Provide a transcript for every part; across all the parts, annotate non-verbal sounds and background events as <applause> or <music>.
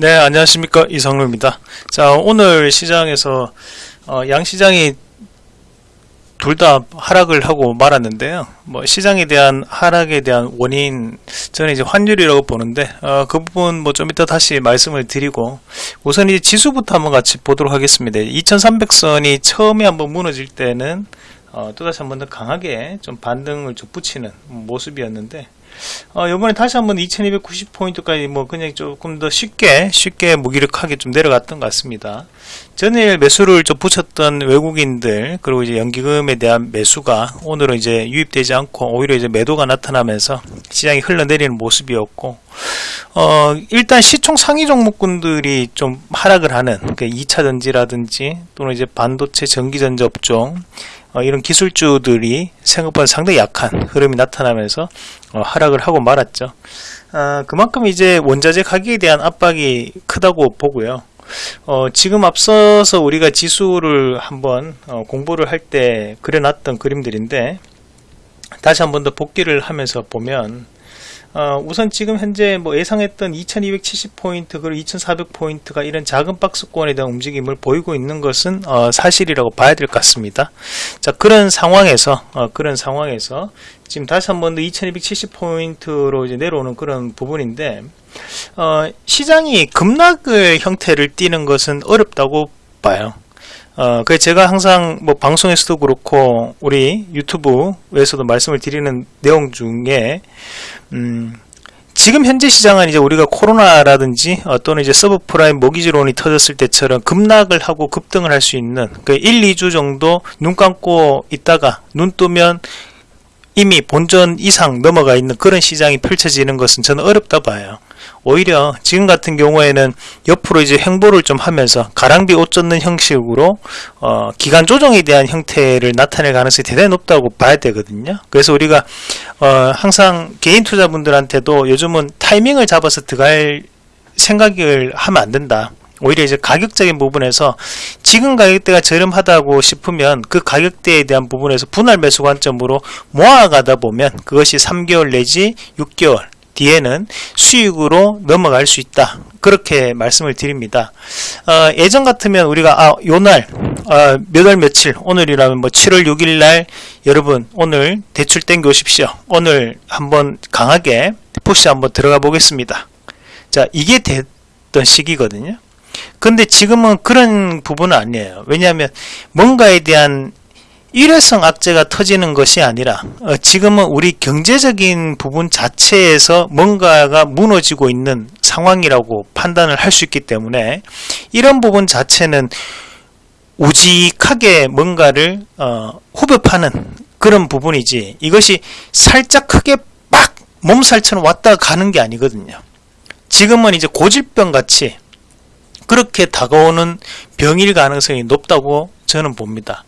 네, 안녕하십니까. 이성루입니다. 자, 오늘 시장에서, 어, 양시장이 둘 다 하락을 하고 말았는데요. 뭐, 시장에 대한 하락에 대한 원인, 저는 이제 환율이라고 보는데, 어, 그 부분 뭐 좀 이따 다시 말씀을 드리고, 우선 이 지수부터 한번 같이 보도록 하겠습니다. 2300선이 처음에 한번 무너질 때는, 어, 또다시 한번 더 강하게 좀 반등을 좀 붙이는 모습이었는데, 어, 요번에 다시 한번 2290포인트까지 뭐 그냥 조금 더 쉽게 쉽게 무기력하게 좀 내려갔던 것 같습니다. 전일 매수를 좀 붙였던 외국인들 그리고 이제 연기금에 대한 매수가 오늘은 이제 유입되지 않고 오히려 이제 매도가 나타나면서 시장이 흘러내리는 모습이었고 어, 일단 시총 상위 종목군들이 좀 하락을 하는 그 2차 전지라든지 또는 이제 반도체 전기전자 업종 어, 이런 기술주들이 생각보다 상당히 약한 흐름이 나타나면서 어, 하락을 하고 말았죠. 아, 그만큼 이제 원자재 가격에 대한 압박이 크다고 보고요. 어, 지금 앞서서 우리가 지수를 한번 어, 공부를 할 때 그려놨던 그림들인데 다시 한번 더 복기를 하면서 보면 어, 우선 지금 현재 뭐 예상했던 2270포인트 그리고 2400포인트가 이런 작은 박스권에 대한 움직임을 보이고 있는 것은 어, 사실이라고 봐야 될 것 같습니다. 자 그런 상황에서 어, 그런 상황에서 지금 다시 한 번 더 2270포인트로 이제 내려오는 그런 부분인데 어, 시장이 급락의 형태를 띠는 것은 어렵다고 봐요. 어, 그 제가 항상 뭐 방송에서도 그렇고 우리 유튜브에서도 말씀을 드리는 내용 중에 음, 지금 현재 시장은 이제 우리가 코로나라든지 어, 또는 이제 서브프라임 모기지론이 터졌을 때처럼 급락을 하고 급등을 할 수 있는 그 1, 2주 정도 눈 감고 있다가 눈 뜨면 이미 본전 이상 넘어가 있는 그런 시장이 펼쳐지는 것은 저는 어렵다 봐요. 오히려 지금 같은 경우에는 옆으로 이제 행보를 좀 하면서 가랑비 옷 젖는 형식으로 어, 기간 조정에 대한 형태를 나타낼 가능성이 대단히 높다고 봐야 되거든요. 그래서 우리가 어, 항상 개인 투자분들한테도 요즘은 타이밍을 잡아서 들어갈 생각을 하면 안 된다. 오히려 이제 가격적인 부분에서 지금 가격대가 저렴하다고 싶으면 그 가격대에 대한 부분에서 분할 매수 관점으로 모아가다 보면 그것이 3개월 내지 6개월 뒤에는 수익으로 넘어갈 수 있다. 그렇게 말씀을 드립니다. 어, 예전 같으면 우리가 아, 요날 어, 몇월 며칠 오늘이라면 뭐 7월 6일 날 여러분 오늘 대출 땡겨 오십시오. 오늘 한번 강하게 푸시 한번 들어가 보겠습니다. 자 이게 됐던 시기거든요. 근데 지금은 그런 부분은 아니에요. 왜냐하면 뭔가에 대한 일회성 악재가 터지는 것이 아니라 어, 지금은 우리 경제적인 부분 자체에서 뭔가가 무너지고 있는 상황이라고 판단을 할 수 있기 때문에 이런 부분 자체는 우직하게 뭔가를 어, 후벼파는 그런 부분이지 이것이 살짝 크게 막 몸살처럼 왔다 가는 게 아니거든요. 지금은 이제 고질병 같이 그렇게 다가오는 병일 가능성이 높다고 저는 봅니다.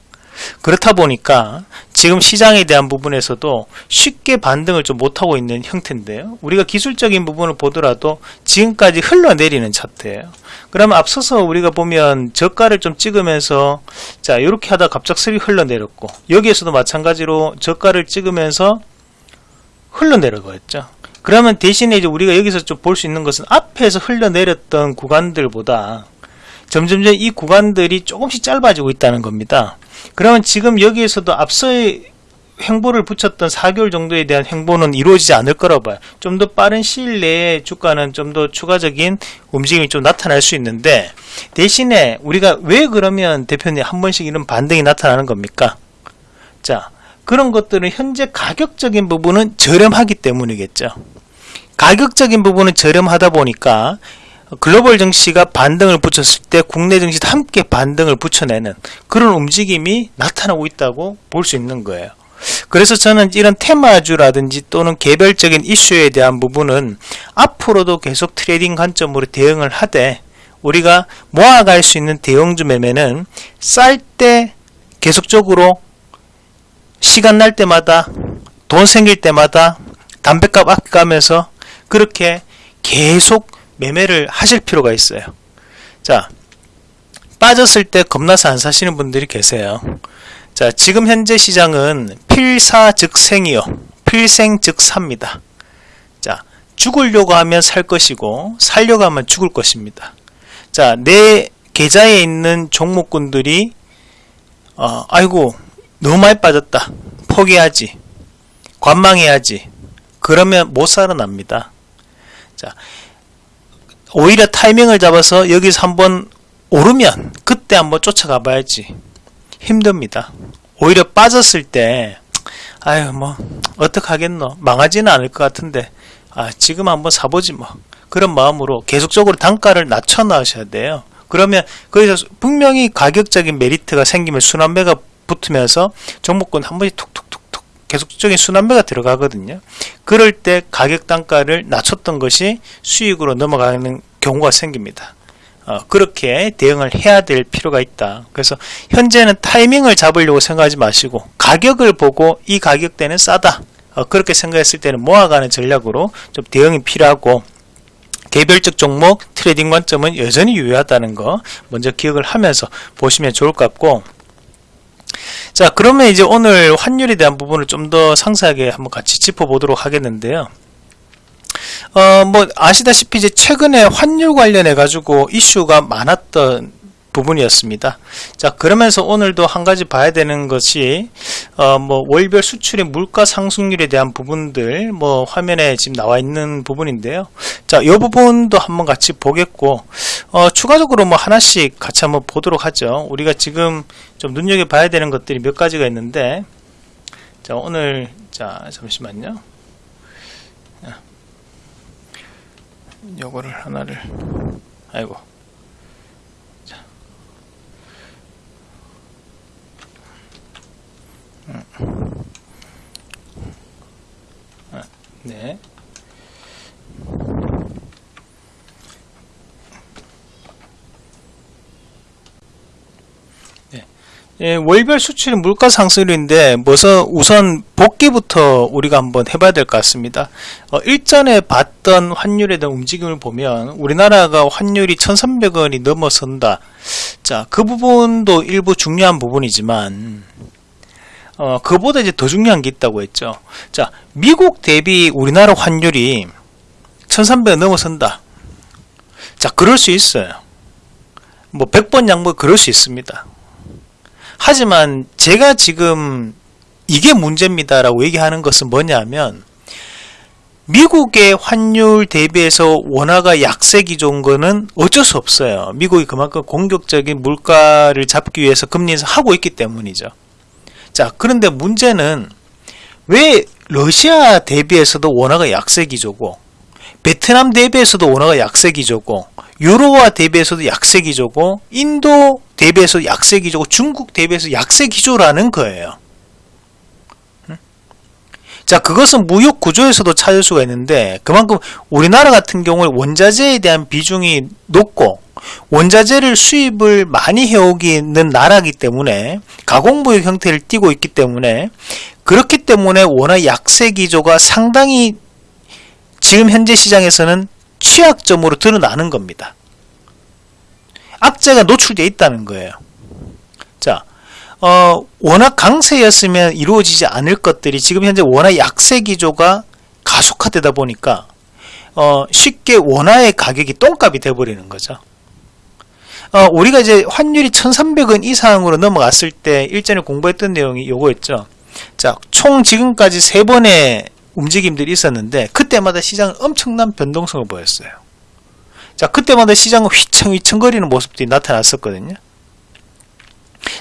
그렇다 보니까 지금 시장에 대한 부분에서도 쉽게 반등을 좀 못하고 있는 형태인데요. 우리가 기술적인 부분을 보더라도 지금까지 흘러내리는 차트예요. 그러면 앞서서 우리가 보면 저가를 좀 찍으면서 자 이렇게 하다 갑작스레 흘러내렸고 여기에서도 마찬가지로 저가를 찍으면서 흘러내려갔죠. 그러면 대신에 이제 우리가 여기서 좀 볼 수 있는 것은 앞에서 흘러내렸던 구간들보다 점점점 이 구간들이 조금씩 짧아지고 있다는 겁니다. 그러면 지금 여기에서도 앞서의 행보를 붙였던 4개월 정도에 대한 행보는 이루어지지 않을 거라고 봐요. 좀 더 빠른 시일 내에 주가는 좀 더 추가적인 움직임이 좀 나타날 수 있는데 대신에 우리가 왜 그러면 대표님 한 번씩 이런 반등이 나타나는 겁니까? 자 그런 것들은 현재 가격적인 부분은 저렴하기 때문이겠죠. 가격적인 부분은 저렴하다 보니까 글로벌 증시가 반등을 붙였을 때 국내 증시도 함께 반등을 붙여내는 그런 움직임이 나타나고 있다고 볼 수 있는 거예요. 그래서 저는 이런 테마주라든지 또는 개별적인 이슈에 대한 부분은 앞으로도 계속 trading 관점으로 대응을 하되 우리가 모아갈 수 있는 대형주 매매는 쌀 때 계속적으로 시간 날 때마다 돈 생길 때마다 담배값 아껴가면서 그렇게 계속 매매를 하실 필요가 있어요. 자, 빠졌을 때 겁나서 안 사시는 분들이 계세요. 자, 지금 현재 시장은 필사 즉 생이요. 필생즉사입니다. 자, 죽으려고 하면 살 것이고 살려고 하면 죽을 것입니다. 자, 내 계좌에 있는 종목군들이 어, 아이고 너무 많이 빠졌다. 포기하지. 관망해야지. 그러면 못 살아납니다. 자, 오히려 타이밍을 잡아서 여기서 한번 오르면 그때 한번 쫓아가 봐야지. 힘듭니다. 오히려 빠졌을 때 아유 뭐 어떡하겠노 망하지는 않을 것 같은데 아 지금 한번 사보지 뭐 그런 마음으로 계속적으로 단가를 낮춰 나가셔야 돼요 그러면 거기서 분명히 가격적인 메리트가 생기면 순환매가 붙으면서 종목군 한 번씩 툭툭툭툭 계속적인 순환매가 들어가거든요 그럴 때 가격 단가를 낮췄던 것이 수익으로 넘어가는 경우가 생깁니다 어, 그렇게 대응을 해야 될 필요가 있다. 그래서 현재는 타이밍을 잡으려고 생각하지 마시고 가격을 보고 이 가격대는 싸다. 어, 그렇게 생각했을 때는 모아가는 전략으로 좀 대응이 필요하고 개별적 종목 trading 관점은 여전히 유효하다는 거 먼저 기억을 하면서 보시면 좋을 것 같고 자 그러면 이제 오늘 환율에 대한 부분을 좀 더 상세하게 한번 같이 짚어보도록 하겠는데요. 어, 뭐, 아시다시피 이제 최근에 환율 관련해 가지고 이슈가 많았던 부분이었습니다. 자, 그러면서 오늘도 한 가지 봐야 되는 것이, 어, 뭐, 월별 수출의 물가 상승률에 대한 부분들, 뭐, 화면에 지금 나와 있는 부분인데요. 자, 이 부분도 한번 같이 보겠고, 어, 추가적으로 뭐 하나씩 같이 한번 보도록 하죠. 우리가 지금 좀 눈여겨봐야 되는 것들이 몇 가지가 있는데, 자, 오늘, 자, 잠시만요. 요거를 하나를 아이고 자. 음. 아, 네. 예, 월별 수출 물가 상승률인데 우선 복귀부터 우리가 한번 해봐야 될 것 같습니다. 어, 일전에 봤던 환율에 대한 움직임을 보면 우리나라가 환율이 1300원이 넘어선다. 자, 그 부분도 일부 중요한 부분이지만 어, 그보다 이제 더 중요한 게 있다고 했죠. 자, 미국 대비 우리나라 환율이 1300원 넘어선다. 자, 그럴 수 있어요. 뭐 100번 양보 그럴 수 있습니다. 하지만 제가 지금 이게 문제입니다라고 얘기하는 것은 뭐냐면 미국의 환율 대비해서 원화가 약세 기조인 거는 어쩔 수 없어요. 미국이 그만큼 공격적인 물가를 잡기 위해서 금리 인상 하고 있기 때문이죠. 자, 그런데 문제는 왜 러시아 대비해서도 원화가 약세 기조고 베트남 대비해서도 원화가 약세 기조고 유로화 대비해서도 약세 기조고 인도 대비해서 약세 기조고 중국 대비해서 약세 기조라는 거예요. 자 그것은 무역 구조에서도 찾을 수가 있는데 그만큼 우리나라 같은 경우에 원자재에 대한 비중이 높고 원자재를 수입을 많이 해오기 있는 나라이기 때문에 가공무역 형태를 띠고 있기 때문에 그렇기 때문에 워낙 약세 기조가 상당히 지금 현재 시장에서는 취약점으로 드러나는 겁니다. 악재가 노출되어 있다는 거예요. 자, 어, 워낙 강세였으면 이루어지지 않을 것들이 지금 현재 원화 약세 기조가 가속화되다 보니까 어, 쉽게 원화의 가격이 똥값이 돼버리는 거죠. 어, 우리가 이제 환율이 1300원 이상으로 넘어갔을 때 일전에 공부했던 내용이 요거였죠. 자, 총 지금까지 세 번의 움직임들이 있었는데 그때마다 시장은 엄청난 변동성을 보였어요. 자 그때마다 시장은 휘청휘청거리는 모습들이 나타났었거든요.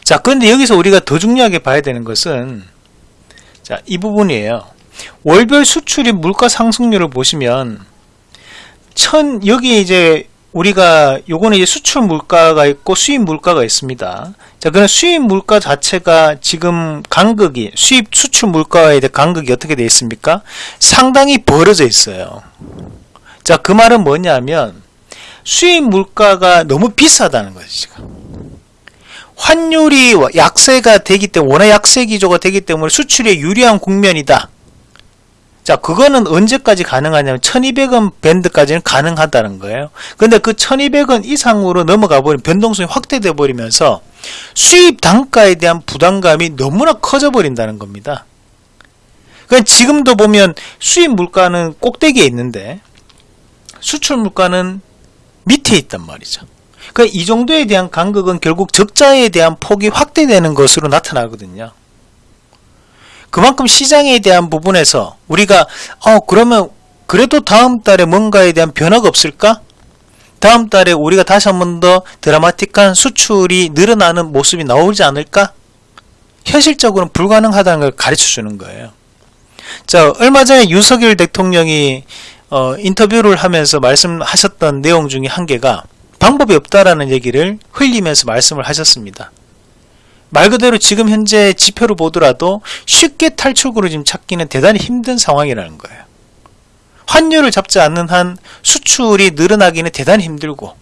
자 그런데 여기서 우리가 더 중요하게 봐야 되는 것은 자 이 부분이에요. 월별 수출입 물가 상승률을 보시면 천 여기 이제 우리가 요거는 이제 수출 물가가 있고 수입 물가가 있습니다. 자, 그럼 수입 물가 자체가 지금 간극이 수입 수출 물가에 대한 간극이 어떻게 되어 있습니까? 상당히 벌어져 있어요. 자, 그 말은 뭐냐면 수입 물가가 너무 비싸다는 거죠, 지금. 환율이 약세가 되기 때문에 원화 약세 기조가 되기 때문에 수출에 유리한 국면이다. 자, 그거는 언제까지 가능하냐면 1200원 밴드까지는 가능하다는 거예요. 근데 그 1200원 이상으로 넘어가 버리면 변동성이 확대돼 버리면서 수입 단가에 대한 부담감이 너무나 커져 버린다는 겁니다. 그러니까 지금도 보면 수입 물가는 꼭대기에 있는데 수출 물가는 밑에 있단 말이죠. 그러니까 이 정도에 대한 간극은 결국 적자에 대한 폭이 확대되는 것으로 나타나거든요. 그만큼 시장에 대한 부분에서 우리가 어 그러면 그래도 다음 달에 뭔가에 대한 변화가 없을까? 다음 달에 우리가 다시 한 번 더 드라마틱한 수출이 늘어나는 모습이 나오지 않을까? 현실적으로는 불가능하다는 걸 가르쳐 주는 거예요. 자, 얼마 전에 윤석열 대통령이 어, 인터뷰를 하면서 말씀하셨던 내용 중에 한 개가 방법이 없다라는 얘기를 흘리면서 말씀을 하셨습니다. 말 그대로 지금 현재 지표를 보더라도 쉽게 탈출구를 지금 찾기는 대단히 힘든 상황이라는 거예요. 환율을 잡지 않는 한 수출이 늘어나기는 대단히 힘들고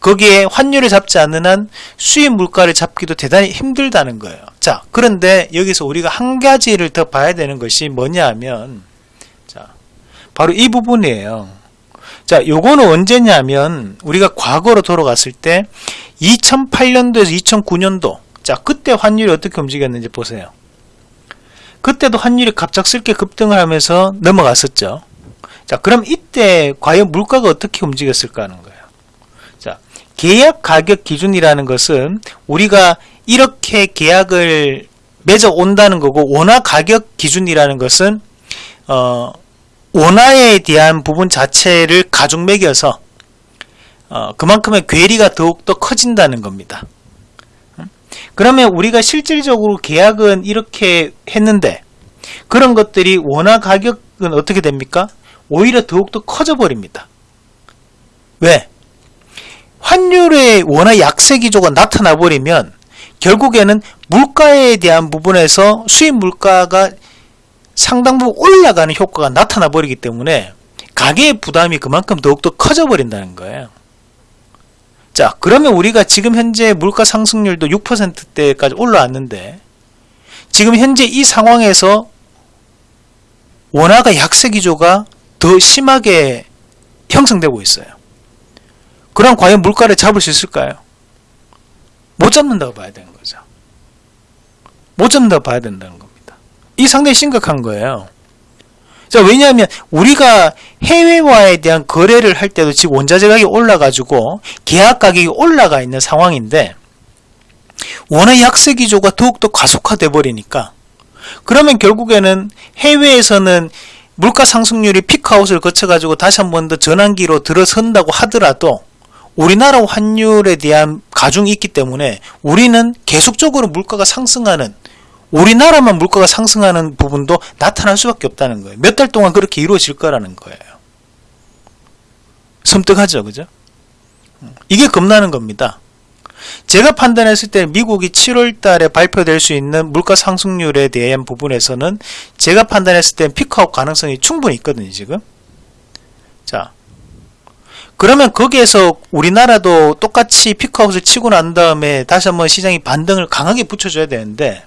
거기에 환율을 잡지 않는 한 수입 물가를 잡기도 대단히 힘들다는 거예요. 자, 그런데 여기서 우리가 한 가지를 더 봐야 되는 것이 뭐냐 하면 자, 바로 이 부분이에요. 자, 요거는 언제냐면 우리가 과거로 돌아갔을 때 2008년도에서 2009년도 자, 그때 환율이 어떻게 움직였는지 보세요. 그때도 환율이 갑작스럽게 급등을 하면서 넘어갔었죠. 자, 그럼 이때 과연 물가가 어떻게 움직였을까 하는 거예요. 자, 계약 가격 기준이라는 것은 우리가 이렇게 계약을 맺어 온다는 거고 원화 가격 기준이라는 것은 어, 원화에 대한 부분 자체를 가중 매겨서 어, 그만큼의 괴리가 더욱더 커진다는 겁니다. 그러면 우리가 실질적으로 계약은 이렇게 했는데 그런 것들이 원화 가격은 어떻게 됩니까? 오히려 더욱더 커져 버립니다. 왜? 환율의 원화 약세 기조가 나타나 버리면 결국에는 물가에 대한 부분에서 수입 물가가 상당 부분 올라가는 효과가 나타나 버리기 때문에 가계의 부담이 그만큼 더욱더 커져 버린다는 거예요. 자, 그러면 우리가 지금 현재 물가 상승률도 6%대까지 올라왔는데 지금 현재 이 상황에서 원화가 약세 기조가 더 심하게 형성되고 있어요. 그럼 과연 물가를 잡을 수 있을까요? 못 잡는다고 봐야 되는 거죠. 못 잡는다고 봐야 된다는 겁니다. 이 상당히 심각한 거예요. 자, 왜냐하면 우리가 해외와에 대한 거래를 할 때도 지금 원자재 가격이 올라가지고 계약 가격이 올라가 있는 상황인데 원화 약세 기조가 더욱더 가속화돼 버리니까 그러면 결국에는 해외에서는 물가 상승률이 피크아웃을 거쳐 가지고 다시 한 번 더 전환기로 들어선다고 하더라도 우리나라 환율에 대한 가중이 있기 때문에 우리는 계속적으로 물가가 상승하는 우리나라만 물가가 상승하는 부분도 나타날 수밖에 없다는 거예요. 몇 달 동안 그렇게 이루어질 거라는 거예요. 섬뜩하죠, 그죠? 이게 겁나는 겁니다. 제가 판단했을 때 미국이 7월 달에 발표될 수 있는 물가 상승률에 대한 부분에서는 제가 판단했을 때 피크아웃 가능성이 충분히 있거든요, 지금. 자. 그러면 거기에서 우리나라도 똑같이 피크아웃을 치고 난 다음에 다시 한번 시장이 반등을 강하게 붙여줘야 되는데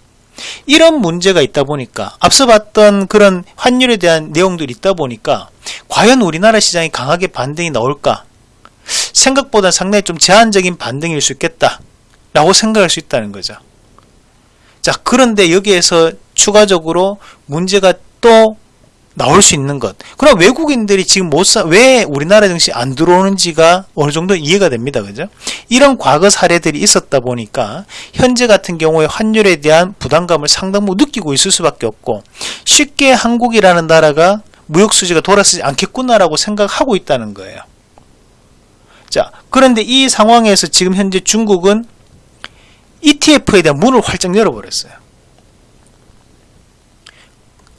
이런 문제가 있다 보니까 앞서 봤던 그런 환율에 대한 내용들이 있다 보니까 과연 우리나라 시장이 강하게 반등이 나올까? 생각보다 상당히 좀 제한적인 반등일 수 있겠다 라고 생각할 수 있다는 거죠. 자 그런데 여기에서 추가적으로 문제가 또 나올 수 있는 것. 그럼 외국인들이 지금 못 사, 왜 우리나라 증시 안 들어오는지가 어느 정도 이해가 됩니다. 그죠? 이런 과거 사례들이 있었다 보니까 현재 같은 경우에 환율에 대한 부담감을 상당 부분 느끼고 있을 수밖에 없고 쉽게 한국이라는 나라가 무역 수지가 돌아서지 않겠구나라고 생각하고 있다는 거예요. 자, 그런데 이 상황에서 지금 현재 중국은 ETF에 대한 문을 활짝 열어버렸어요.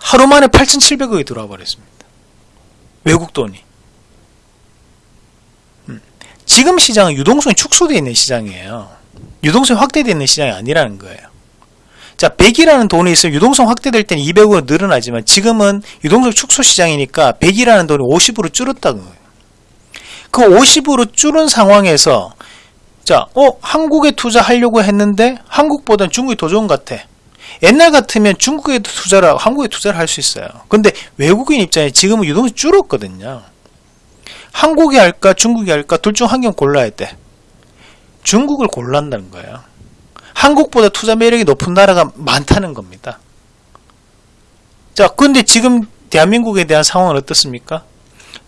하루 만에 8,700억이 들어와 버렸습니다. 외국 돈이. 음. 지금 시장은 유동성이 축소되어 있는 시장이에요. 유동성이 확대되어 있는 시장이 아니라는 거예요. 자, 100이라는 돈이 있으면 유동성 확대될 때는 200으로 늘어나지만 지금은 유동성 축소 시장이니까 100이라는 돈이 50으로 줄었다는 거예요. 그 50으로 줄은 상황에서 자, 어, 한국에 투자하려고 했는데 한국보다는 중국이 더 좋은 것 같아. 옛날 같으면 중국에 투자를 하고 한국에 투자를 할 수 있어요. 근데 외국인 입장에 지금은 유동성이 줄었거든요. 한국이 할까 중국이 할까 둘 중 한 경 골라야 돼. 중국을 골란다는 거예요. 한국보다 투자 매력이 높은 나라가 많다는 겁니다. 자, 근데 지금 대한민국에 대한 상황은 어떻습니까?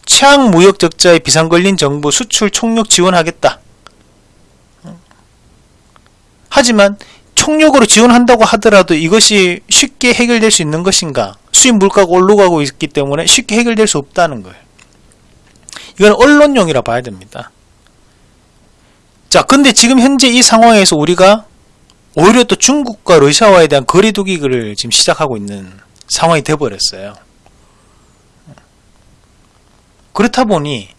최악 무역 적자에 비상 걸린 정부 수출 총력 지원하겠다. 하지만 총력으로 지원한다고 하더라도 이것이 쉽게 해결될 수 있는 것인가? 수입 물가가 올라가고 있기 때문에 쉽게 해결될 수 없다는 거예요. 이건 언론용이라 봐야 됩니다. 자, 근데 지금 현재 이 상황에서 우리가 오히려 또 중국과 러시아와에 대한 거리두기를 지금 시작하고 있는 상황이 돼버렸어요. 그렇다 보니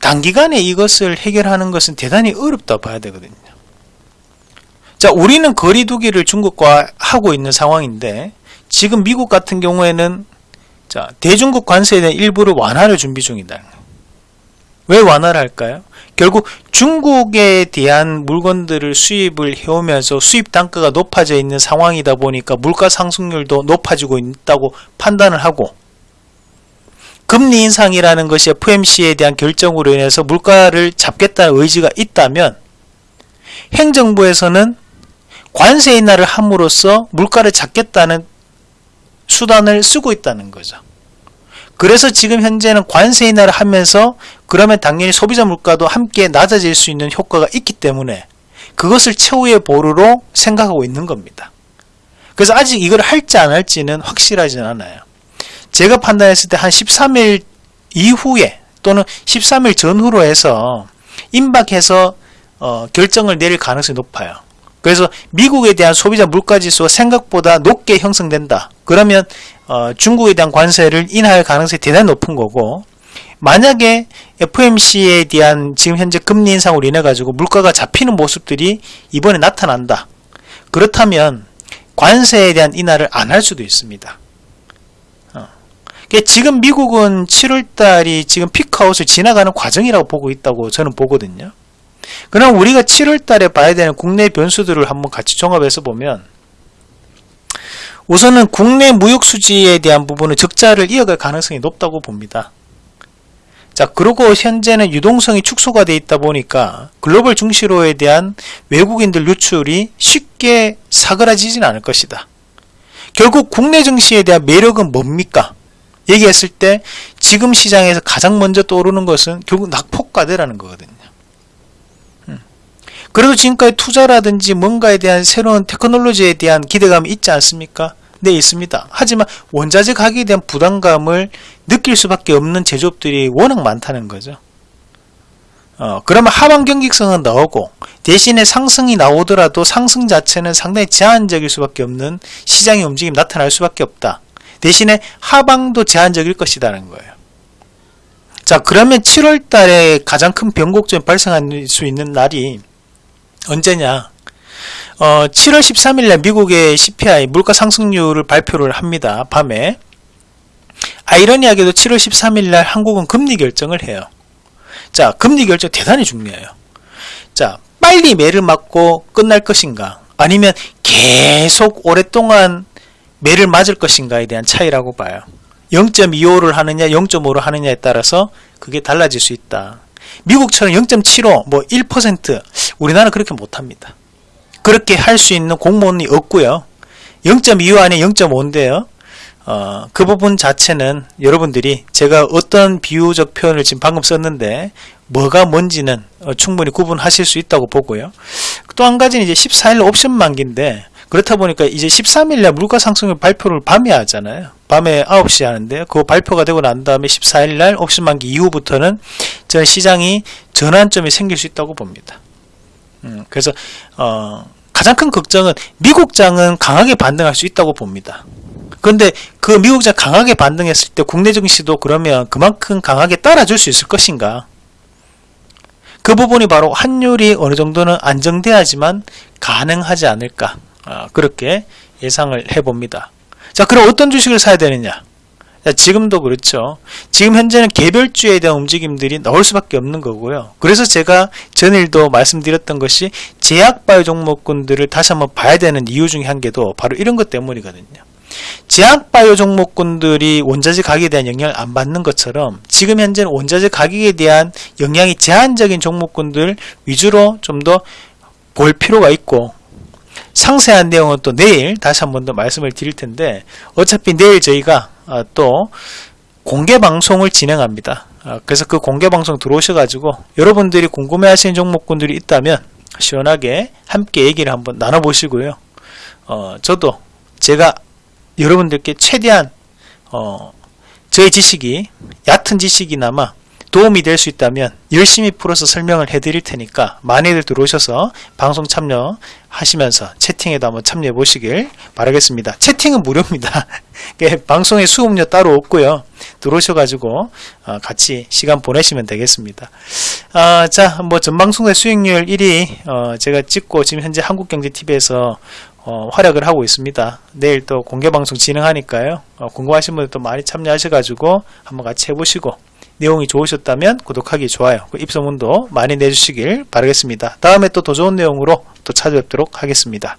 단기간에 이것을 해결하는 것은 대단히 어렵다 봐야 되거든요. 자, 우리는 거리 두기를 중국과 하고 있는 상황인데 지금 미국 같은 경우에는 자, 대중국 관세에 대한 일부를 완화를 준비 중이다. 왜 완화를 할까요? 결국 중국에 대한 물건들을 수입을 해오면서 수입 단가가 높아져 있는 상황이다 보니까 물가 상승률도 높아지고 있다고 판단을 하고 금리 인상이라는 것이 FMC에 대한 결정으로 인해서 물가를 잡겠다는 의지가 있다면 행정부에서는 관세 인하를 함으로써 물가를 잡겠다는 수단을 쓰고 있다는 거죠. 그래서 지금 현재는 관세 인하를 하면서 그러면 당연히 소비자 물가도 함께 낮아질 수 있는 효과가 있기 때문에 그것을 최후의 보루로 생각하고 있는 겁니다. 그래서 아직 이걸 할지 안 할지는 확실하진 않아요. 제가 판단했을 때 한 13일 이후에 또는 13일 전후로 해서 임박해서 어, 결정을 내릴 가능성이 높아요. 그래서 미국에 대한 소비자 물가지수가 생각보다 높게 형성된다. 그러면 어, 중국에 대한 관세를 인하할 가능성이 대단히 높은 거고 만약에 FMC에 대한 지금 현재 금리 인상으로 인해 가지고 물가가 잡히는 모습들이 이번에 나타난다. 그렇다면 관세에 대한 인하를 안 할 수도 있습니다. 어. 지금 미국은 7월달이 지금 피크아웃을 지나가는 과정이라고 보고 있다고 저는 보거든요. 그럼 우리가 7월달에 봐야 되는 국내 변수들을 한번 같이 종합해서 보면 우선은 국내 무역 수지에 대한 부분은 적자를 이어갈 가능성이 높다고 봅니다. 자, 그리고 현재는 유동성이 축소가 돼 있다 보니까 글로벌 중시로에 대한 외국인들 유출이 쉽게 사그라지진 않을 것이다. 결국 국내 증시에 대한 매력은 뭡니까? 얘기했을 때 지금 시장에서 가장 먼저 떠오르는 것은 결국 낙폭과대라는 거거든요. 음. 그래도 지금까지 투자라든지 뭔가에 대한 새로운 테크놀로지에 대한 기대감이 있지 않습니까? 네 있습니다. 하지만 원자재 가격에 대한 부담감을 느낄 수밖에 없는 제조업들이 워낙 많다는 거죠. 어, 그러면 하방 경직성은 나오고 대신에 상승이 나오더라도 상승 자체는 상당히 제한적일 수밖에 없는 시장의 움직임이 나타날 수밖에 없다. 대신에 하방도 제한적일 것이라는 거예요. 자 그러면 7월 달에 가장 큰 변곡점이 발생할 수 있는 날이 언제냐 어, 7월 13일날 미국의 CPI 물가 상승률을 발표를 합니다. 밤에. 아이러니하게도 7월 13일날 한국은 금리 결정을 해요. 자, 금리 결정 대단히 중요해요. 자, 빨리 매를 맞고 끝날 것인가? 아니면 계속 오랫동안 매를 맞을 것인가에 대한 차이라고 봐요. 0.25를 하느냐, 0.5를 하느냐에 따라서 그게 달라질 수 있다. 미국처럼 0.75, 뭐 1%, 우리나라는 그렇게 못합니다. 그렇게 할 수 있는 공무원이 없고요. 0.25 안에 0.5인데요. 어, 그 부분 자체는 여러분들이 제가 어떤 비유적 표현을 지금 방금 썼는데 뭐가 뭔지는 어, 충분히 구분하실 수 있다고 보고요. 또 한 가지는 이제 14일 옵션 만기인데 그렇다 보니까 이제 13일날 물가 상승률 발표를 밤에 하잖아요. 밤에 9시 하는데 그 발표가 되고 난 다음에 14일날 옵션 만기 이후부터는 전 시장이 전환점이 생길 수 있다고 봅니다. 음, 그래서 어, 가장 큰 걱정은 미국장은 강하게 반등할 수 있다고 봅니다. 그런데 그 미국장 강하게 반등했을 때 국내 증시도 그러면 그만큼 강하게 따라줄 수 있을 것인가? 그 부분이 바로 환율이 어느 정도는 안정돼야지만 가능하지 않을까? 아, 그렇게 예상을 해봅니다. 자, 그럼 어떤 주식을 사야 되느냐? 지금도 그렇죠. 지금 현재는 개별주에 대한 움직임들이 나올 수밖에 없는 거고요. 그래서 제가 전일도 말씀드렸던 것이 제약바이오 종목군들을 다시 한번 봐야 되는 이유 중에 한 개도 바로 이런 것 때문이거든요. 제약바이오 종목군들이 원자재 가격에 대한 영향을 안 받는 것처럼 지금 현재는 원자재 가격에 대한 영향이 제한적인 종목군들 위주로 좀 더 볼 필요가 있고 상세한 내용은 또 내일 다시 한 번 더 말씀을 드릴 텐데 어차피 내일 저희가 아, 또 공개 방송을 진행합니다. 아, 그래서 그 공개 방송 들어오셔 가지고 여러분들이 궁금해 하시는 종목군들이 있다면 시원하게 함께 얘기를 한번 나눠 보시고요. 어, 저도 제가 여러분들께 최대한 어, 저의 지식이 얕은 지식이나마 도움이 될 수 있다면 열심히 풀어서 설명을 해드릴 테니까 많이들 들어오셔서 방송 참여하시면서 채팅에도 한번 참여해 보시길 바라겠습니다. 채팅은 무료입니다. <laughs> 예, 방송에 수업료 따로 없고요. 들어오셔가지고 어, 같이 시간 보내시면 되겠습니다. 아, 자, 뭐 전방송대 수익률 1위 어, 제가 찍고 지금 현재 한국경제TV에서 어, 활약을 하고 있습니다. 내일 또 공개 방송 진행하니까요. 어, 궁금하신 분들 또 많이 참여하셔가지고 한번 같이 해보시고 내용이 좋으셨다면 구독하기, 좋아요, 그 입소문도 많이 내주시길 바라겠습니다. 다음에 또 더 좋은 내용으로 또 찾아뵙도록 하겠습니다.